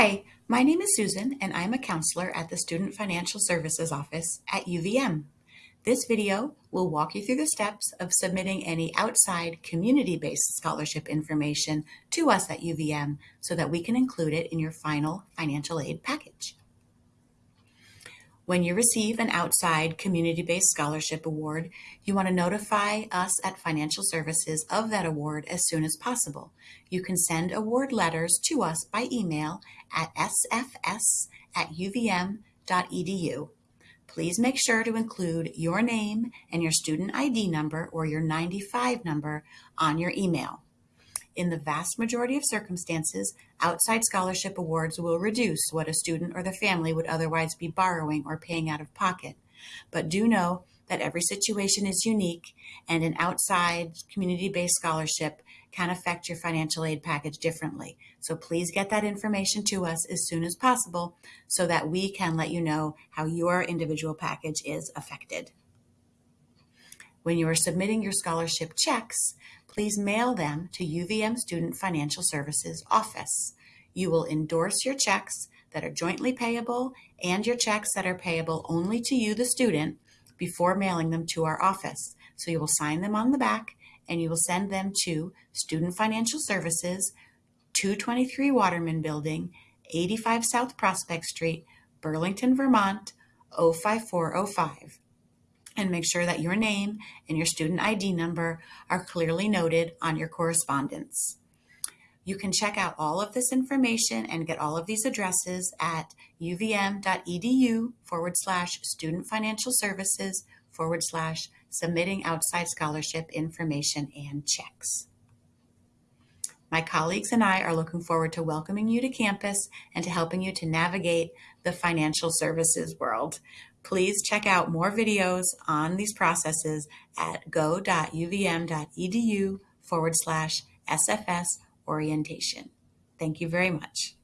Hi, my name is Susan and I'm a counselor at the Student Financial Services Office at UVM. This video will walk you through the steps of submitting any outside community-based scholarship information to us at UVM so that we can include it in your final financial aid package. When you receive an outside community-based scholarship award, you want to notify us at Financial Services of that award as soon as possible. You can send award letters to us by email at sfs at uvm.edu. Please make sure to include your name and your student ID number or your 95 number on your email. In the vast majority of circumstances, outside scholarship awards will reduce what a student or the family would otherwise be borrowing or paying out of pocket. But do know that every situation is unique and an outside community-based scholarship can affect your financial aid package differently. So please get that information to us as soon as possible so that we can let you know how your individual package is affected. When you are submitting your scholarship checks, please mail them to UVM Student Financial Services Office. You will endorse your checks that are jointly payable and your checks that are payable only to you, the student, before mailing them to our office. So you will sign them on the back and you will send them to Student Financial Services, 223 Waterman Building, 85 South Prospect Street, Burlington, Vermont, 05405 and make sure that your name and your student ID number are clearly noted on your correspondence. You can check out all of this information and get all of these addresses at uvm.edu forward slash student financial services forward slash submitting outside scholarship information and checks. My colleagues and I are looking forward to welcoming you to campus and to helping you to navigate the financial services world. Please check out more videos on these processes at go.uvm.edu forward slash SFS orientation. Thank you very much.